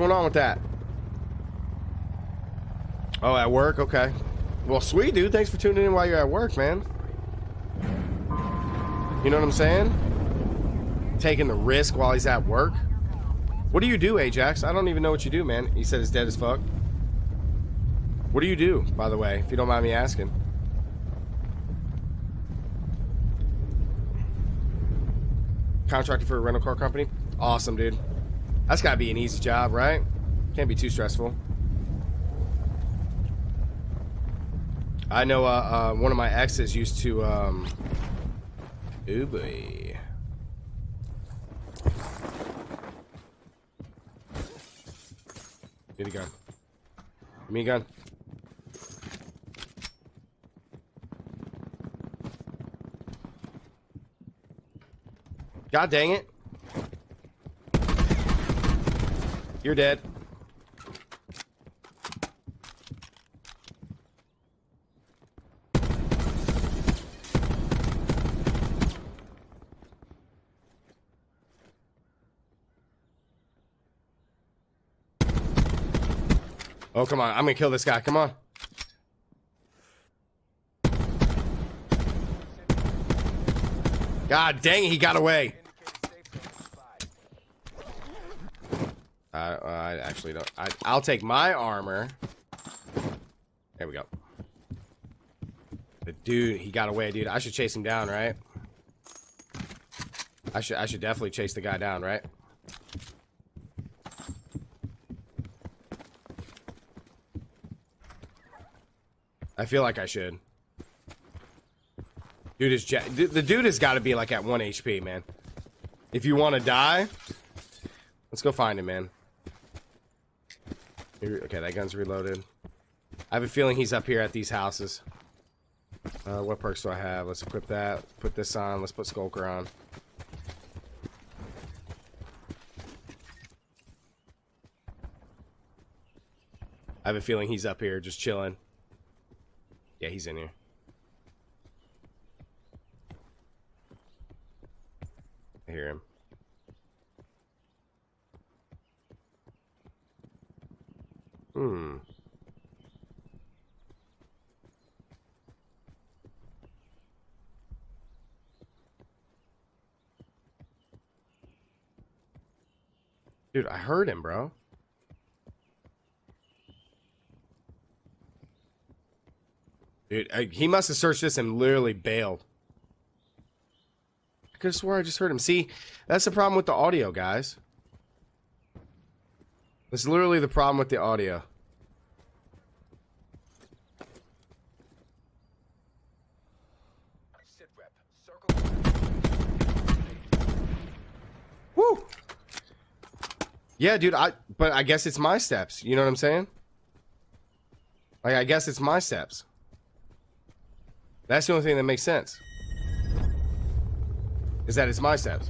going on with that? Oh, at work? Okay. Well, sweet, dude. Thanks for tuning in while you're at work, man. You know what I'm saying? Taking the risk while he's at work. What do you do, Ajax? I don't even know what you do, man. He said it's dead as fuck. What do you do, by the way, if you don't mind me asking? Contracted for a rental car company? Awesome, dude. That's gotta be an easy job, right? Can't be too stressful. I know uh, uh, one of my exes used to, um... Ooh, boy. Need a gun. Give me a gun. God dang it. You're dead. Oh, come on. I'm gonna kill this guy. Come on. God dang it, he got away. I, I actually don't. I, I'll take my armor. There we go. The dude, he got away, dude. I should chase him down, right? I should I should definitely chase the guy down, right? I feel like I should. Dude is the dude has got to be like at one HP, man. If you want to die, let's go find him, man. Okay, that gun's reloaded. I have a feeling he's up here at these houses. Uh, what perks do I have? Let's equip that. Put this on. Let's put Skulker on. I have a feeling he's up here just chilling. Yeah, he's in here. I hear him. Hmm. Dude, I heard him, bro. Dude, I, he must have searched this and literally bailed. I could have swore I just heard him. See, that's the problem with the audio, guys. That's literally the problem with the audio. Woo! Yeah, dude, I but I guess it's my steps. You know what I'm saying? Like I guess it's my steps. That's the only thing that makes sense. Is that it's my steps.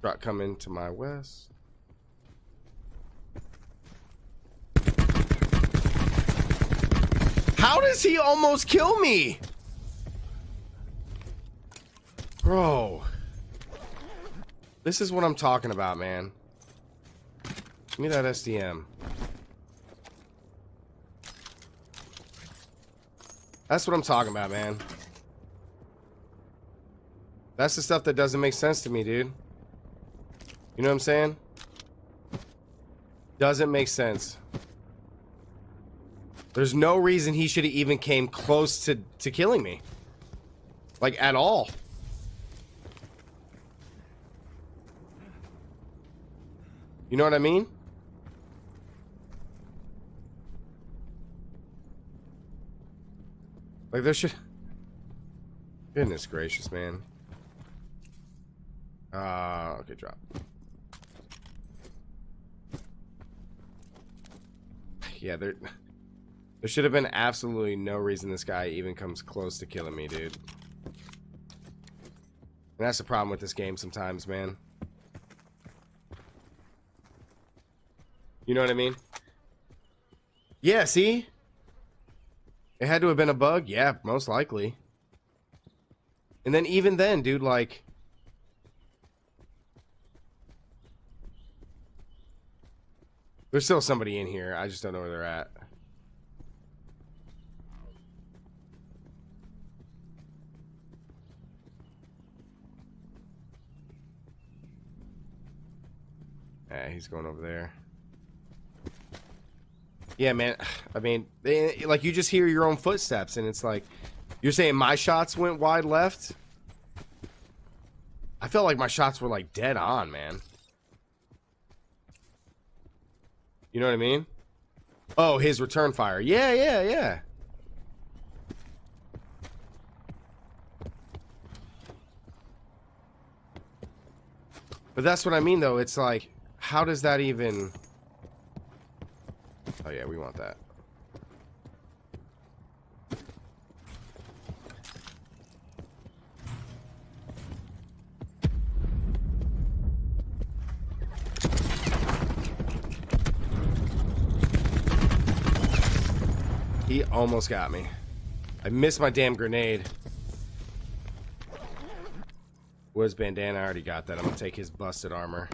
Drop coming to my west. How does he almost kill me? Bro. This is what I'm talking about, man. Give me that SDM. That's what I'm talking about, man. That's the stuff that doesn't make sense to me, dude. You know what I'm saying? Doesn't make sense. There's no reason he should have even came close to, to killing me. Like, at all. You know what I mean? Like there should Goodness gracious, man. Uh okay, drop. Yeah, there there should have been absolutely no reason this guy even comes close to killing me, dude. And that's the problem with this game sometimes, man. You know what I mean? Yeah, see? It had to have been a bug? Yeah, most likely. And then even then, dude, like There's still somebody in here. I just don't know where they're at. Yeah, he's going over there. Yeah, man. I mean, they, like you just hear your own footsteps, and it's like you're saying my shots went wide left. I felt like my shots were like dead on, man. You know what I mean? Oh, his return fire. Yeah, yeah, yeah. But that's what I mean, though. It's like, how does that even... Oh, yeah, we want that. He almost got me. I missed my damn grenade. Was bandana? I already got that. I'm gonna take his busted armor.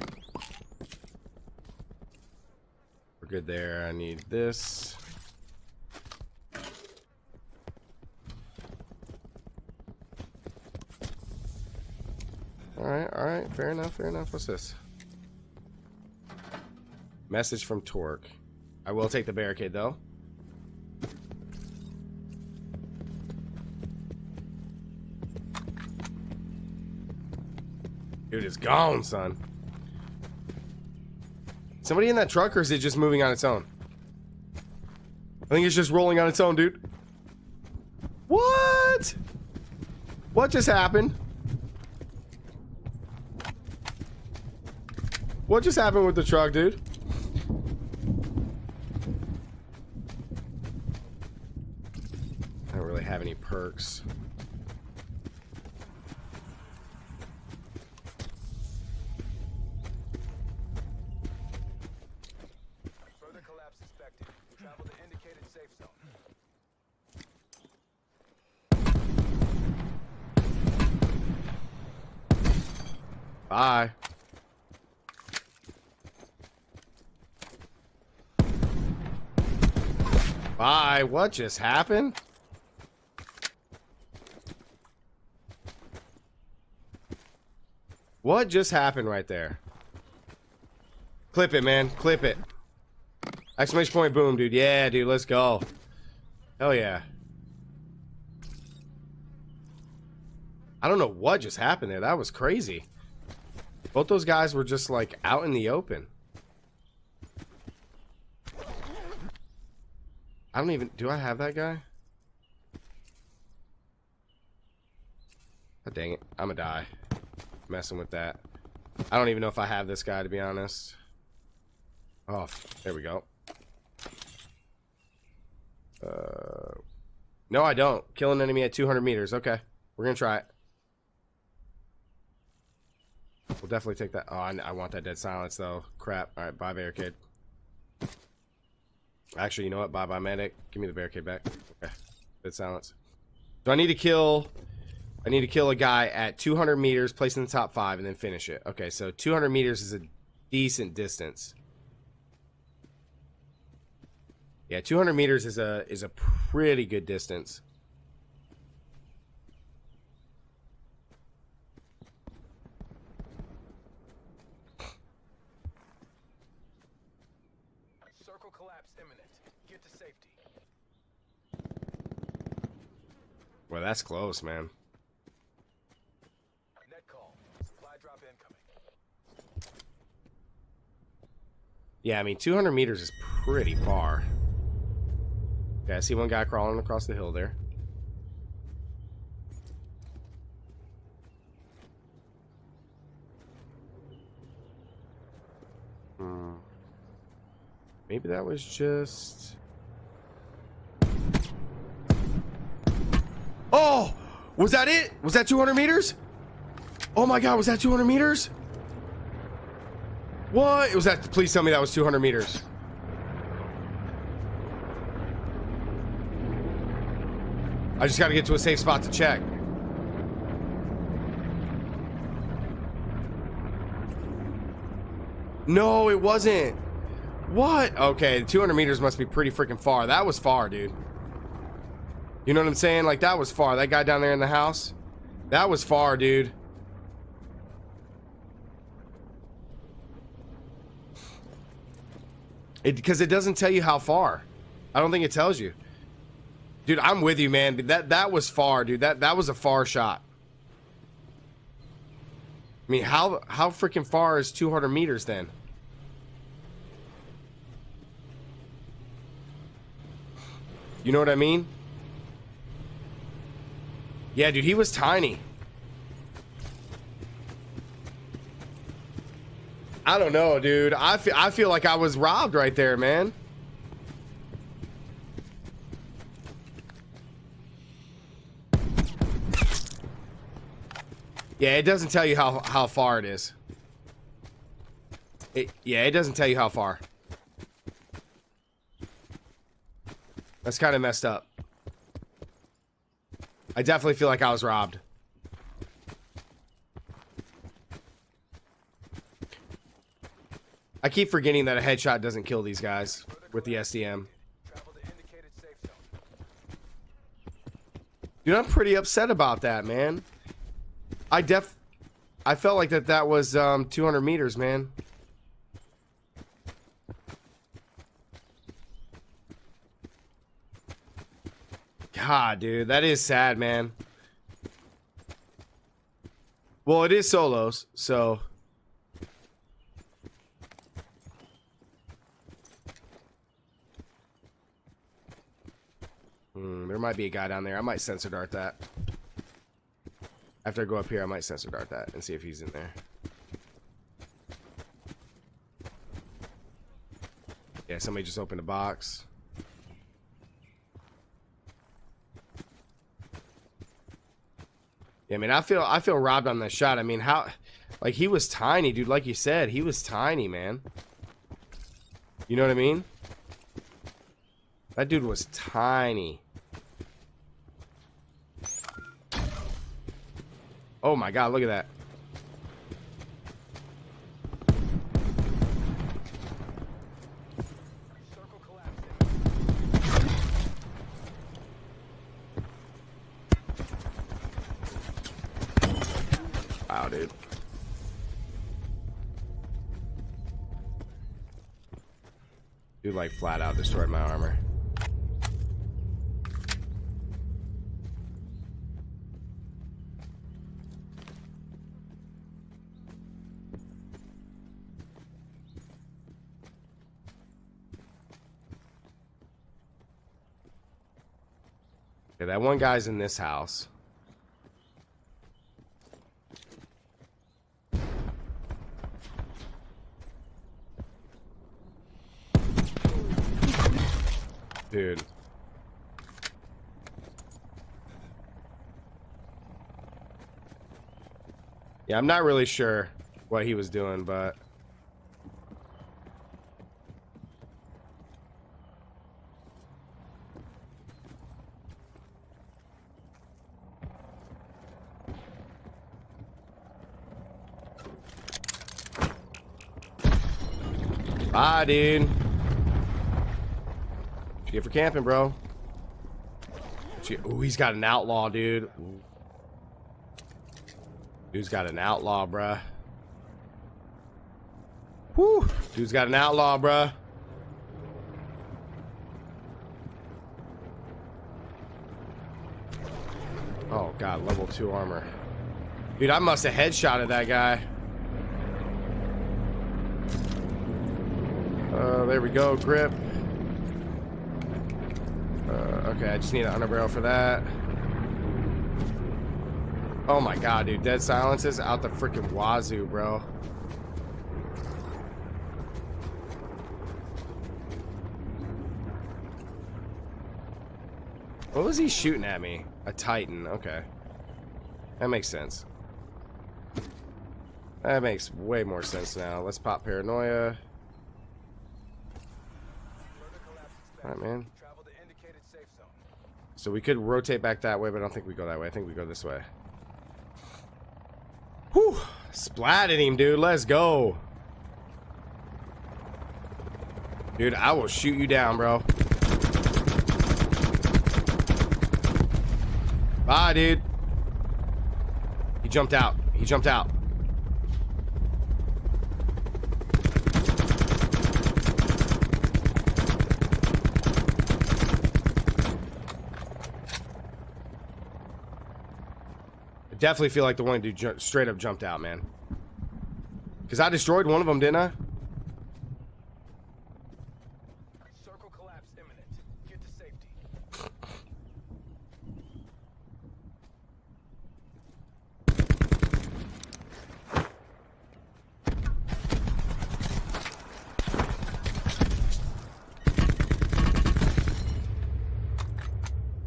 We're good there. I need this. Alright, alright. Fair enough, fair enough. What's this? Message from Torque. I will take the barricade, though. Dude, it's gone, son. Somebody in that truck, or is it just moving on its own? I think it's just rolling on its own, dude. What? What just happened? What just happened with the truck, dude? I don't really have any perks. Bye. Bye. What just happened? What just happened right there? Clip it, man. Clip it. Exclamation point boom, dude. Yeah, dude. Let's go. Hell yeah. I don't know what just happened there. That was crazy. Both those guys were just like out in the open. I don't even... Do I have that guy? Oh, dang it. I'm gonna die. Messing with that. I don't even know if I have this guy, to be honest. Oh, there we go. Uh, no, I don't. Kill an enemy at 200 meters. Okay. We're gonna try it. We'll definitely take that. Oh, I, I want that dead silence, though. Crap. All right, bye, barricade. Actually, you know what? Bye, bye, medic. Give me the barricade back. Okay. Dead silence. So I need to kill... I need to kill a guy at 200 meters, place in the top five, and then finish it. Okay, so 200 meters is a decent distance. Yeah, 200 meters is a is a pretty good distance. Well, that's close, man. Yeah, I mean, 200 meters is pretty far. Okay, I see one guy crawling across the hill there. Maybe that was just... Oh! Was that it? Was that 200 meters? Oh my god, was that 200 meters? What? Was that? Please tell me that was 200 meters. I just gotta get to a safe spot to check. No, it wasn't. What? Okay, 200 meters must be pretty freaking far. That was far, dude. You know what I'm saying? Like, that was far. That guy down there in the house? That was far, dude. It Because it doesn't tell you how far. I don't think it tells you. Dude, I'm with you, man. That that was far, dude. That that was a far shot. I mean, how how freaking far is 200 meters then? You know what I mean? Yeah, dude, he was tiny. I don't know, dude. I feel, I feel like I was robbed right there, man. Yeah, it doesn't tell you how, how far it is. It, yeah, it doesn't tell you how far. That's kind of messed up. I definitely feel like I was robbed. I keep forgetting that a headshot doesn't kill these guys with the SDM. Dude, I'm pretty upset about that, man. I def... I felt like that that was um, 200 meters, man. God, dude, that is sad, man. Well, it is solos, so... Hmm, there might be a guy down there. I might sensor dart that. After I go up here, I might sensor dart that and see if he's in there. Yeah, somebody just opened a box. Yeah, I mean, I feel I feel robbed on that shot. I mean, how, like he was tiny, dude. Like you said, he was tiny, man. You know what I mean? That dude was tiny. Oh my god, look at that. Wow, dude. Dude, like, flat out destroyed my armor. Okay, that one guy's in this house. Dude. Yeah, I'm not really sure what he was doing, but... Bye, dude. What you get for camping, bro? Oh, he's got an outlaw, dude. Dude's got an outlaw, bruh. Whew. Dude's got an outlaw, bruh. Oh, God. Level 2 armor. Dude, I must have headshotted that guy. Uh, there we go. Grip. Uh, okay, I just need an underbarrel for that. Oh my god, dude. Dead silences out the freaking wazoo, bro. What was he shooting at me? A Titan. Okay. That makes sense. That makes way more sense now. Let's pop Paranoia. Alright, man. So we could rotate back that way, but I don't think we go that way. I think we go this way. Whew. Splatted him, dude. Let's go. Dude, I will shoot you down, bro. Bye, dude. He jumped out. He jumped out. Definitely feel like the one dude straight up jumped out, man. Because I destroyed one of them, didn't I? Circle collapse imminent. Get to safety.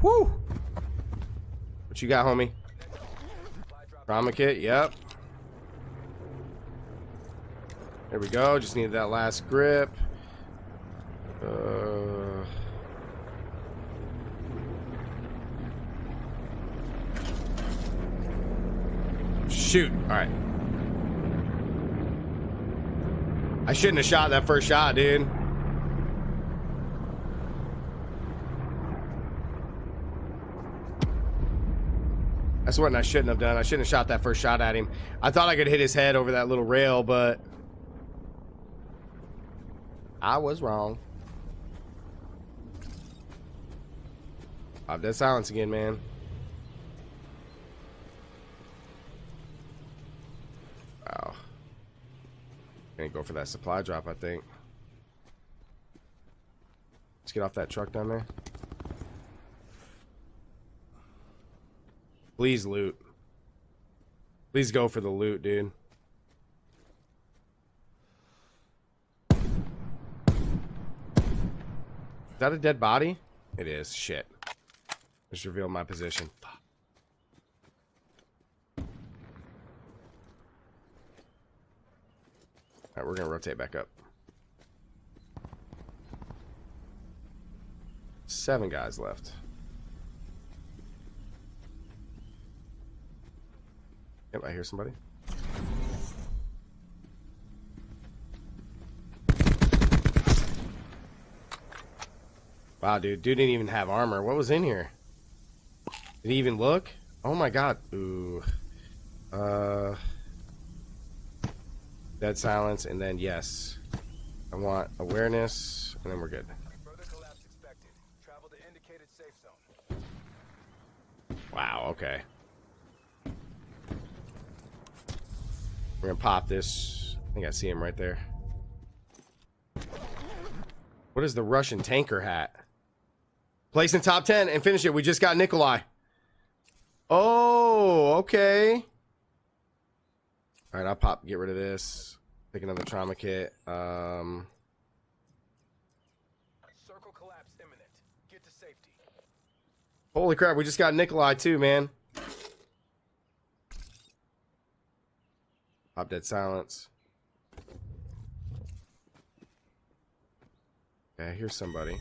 Woo! What you got, homie? Trauma kit, yep. There we go. Just needed that last grip. Uh, shoot. All right. I shouldn't have shot that first shot, dude. That's what I shouldn't have done. I shouldn't have shot that first shot at him. I thought I could hit his head over that little rail, but I was wrong. Pop that silence again, man. Wow. Gonna go for that supply drop, I think. Let's get off that truck down there. Please loot. Please go for the loot, dude. Is that a dead body? It is. Shit. Just revealed my position. Fuck. Alright, we're gonna rotate back up. Seven guys left. Yep, I hear somebody. Wow, dude. Dude didn't even have armor. What was in here? Did he even look? Oh my god. Ooh. Uh. Dead silence, and then yes. I want awareness, and then we're good. Wow, collapse expected. Travel to indicated safe zone. Wow, okay. We're gonna pop this. I think I see him right there. What is the Russian tanker hat? Place in top 10 and finish it. We just got Nikolai. Oh, okay. All right, I'll pop, get rid of this. Pick another trauma kit. Um, Circle collapse imminent. Get to safety. holy crap, we just got Nikolai too, man. Dead silence. Okay, here's somebody.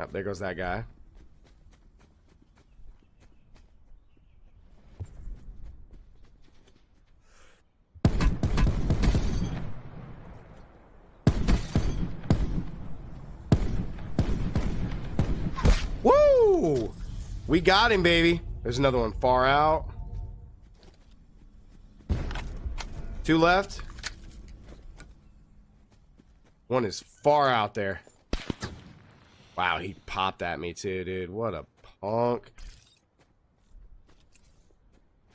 Oh, there goes that guy. Woo! We got him, baby. There's another one far out. Two left. One is far out there. Wow, he popped at me too, dude. What a punk.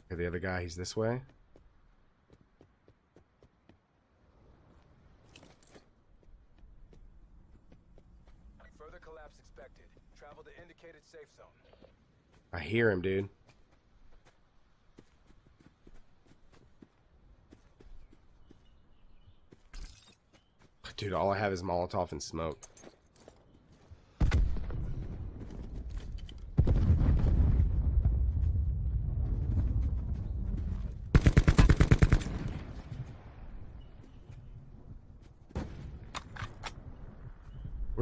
Okay, the other guy, he's this way. Collapse expected. Travel to indicated safe zone. I hear him, dude. Dude, all I have is Molotov and smoke.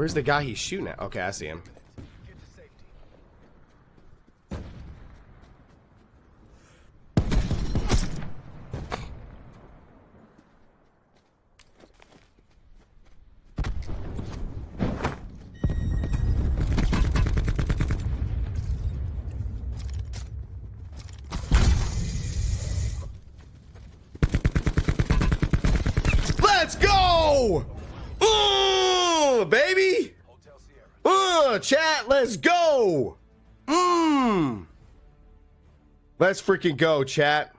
Where's the guy he's shooting at? Okay, I see him. Get to safety. Let's go! Uh, baby! Hotel Sierra. Uh, chat, let's go! Mmm! Let's freaking go, chat.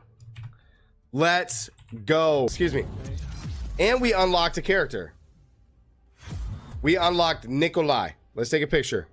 Let's go. Excuse me. And we unlocked a character. We unlocked Nikolai. Let's take a picture.